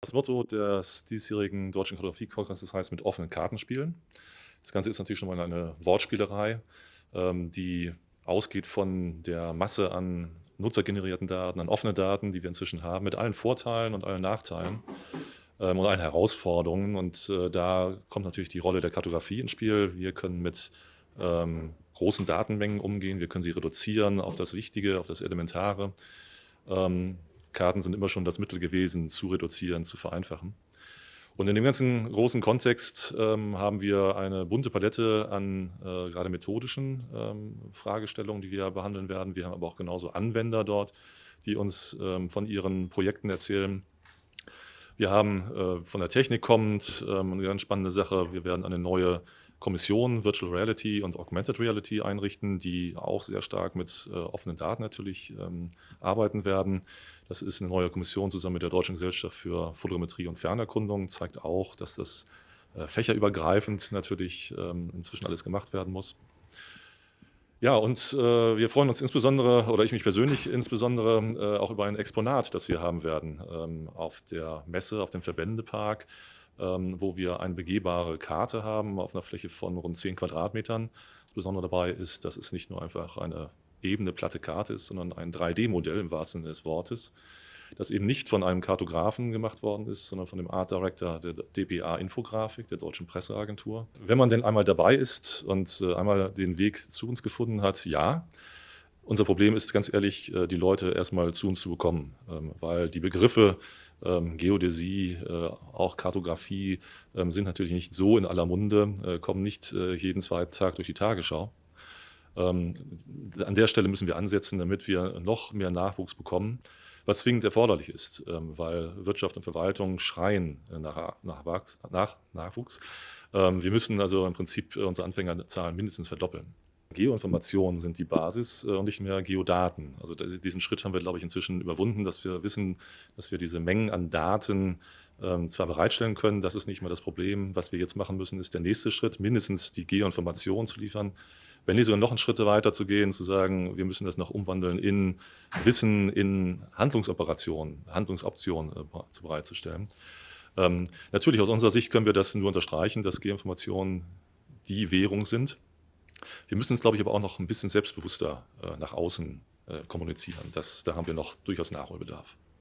Das Motto des diesjährigen Deutschen Kartografie-Kongresses heißt „Mit offenen Karten spielen“. Das Ganze ist natürlich schon mal eine Wortspielerei, ähm, die ausgeht von der Masse an nutzergenerierten Daten, an offenen Daten, die wir inzwischen haben, mit allen Vorteilen und allen Nachteilen ähm, und allen Herausforderungen. Und äh, da kommt natürlich die Rolle der Kartografie ins Spiel. Wir können mit ähm, großen Datenmengen umgehen, wir können sie reduzieren auf das Wichtige, auf das Elementare. Karten sind immer schon das Mittel gewesen, zu reduzieren, zu vereinfachen. Und in dem ganzen großen Kontext ähm, haben wir eine bunte Palette an äh, gerade methodischen ähm, Fragestellungen, die wir behandeln werden. Wir haben aber auch genauso Anwender dort, die uns ähm, von ihren Projekten erzählen. Wir haben äh, von der Technik kommend ähm, eine ganz spannende Sache. Wir werden eine neue Kommission Virtual Reality und Augmented Reality einrichten, die auch sehr stark mit äh, offenen Daten natürlich ähm, arbeiten werden. Das ist eine neue Kommission zusammen mit der Deutschen Gesellschaft für Fotogrammetrie und Fernerkundung, zeigt auch, dass das äh, fächerübergreifend natürlich ähm, inzwischen alles gemacht werden muss. Ja, und äh, wir freuen uns insbesondere, oder ich mich persönlich insbesondere, äh, auch über ein Exponat, das wir haben werden ähm, auf der Messe, auf dem Verbändepark wo wir eine begehbare Karte haben auf einer Fläche von rund 10 Quadratmetern. Das Besondere dabei ist, dass es nicht nur einfach eine ebene, platte Karte ist, sondern ein 3D-Modell im wahrsten Sinne des Wortes, das eben nicht von einem Kartografen gemacht worden ist, sondern von dem Art Director der DPA Infografik, der Deutschen Presseagentur. Wenn man denn einmal dabei ist und äh, einmal den Weg zu uns gefunden hat, ja, unser Problem ist ganz ehrlich, äh, die Leute erstmal zu uns zu bekommen, ähm, weil die Begriffe ähm, Geodäsie, äh, auch Kartografie ähm, sind natürlich nicht so in aller Munde, äh, kommen nicht jeden zweiten Tag durch die Tagesschau. An der Stelle müssen wir ansetzen, damit wir noch mehr Nachwuchs bekommen, was zwingend erforderlich ist, weil Wirtschaft und Verwaltung schreien nach, Nachwuchs. Nach Nachwuchs. Wir müssen also im Prinzip unsere Anfängerzahlen mindestens verdoppeln. Geoinformationen sind die Basis äh, und nicht mehr Geodaten. Also diesen Schritt haben wir, glaube ich, inzwischen überwunden, dass wir wissen, dass wir diese Mengen an Daten ähm, zwar bereitstellen können, das ist nicht mehr das Problem. Was wir jetzt machen müssen, ist der nächste Schritt, mindestens die Geoinformationen zu liefern. Wenn nicht sogar noch einen Schritt weiter zu gehen, zu sagen, wir müssen das noch umwandeln in Wissen, in Handlungsoperationen, Handlungsoptionen äh, zu bereitzustellen. Ähm, natürlich aus unserer Sicht können wir das nur unterstreichen, dass Geoinformationen die Währung sind. Wir müssen es, glaube ich, aber auch noch ein bisschen selbstbewusster äh, nach außen äh, kommunizieren. Das, da haben wir noch durchaus Nachholbedarf.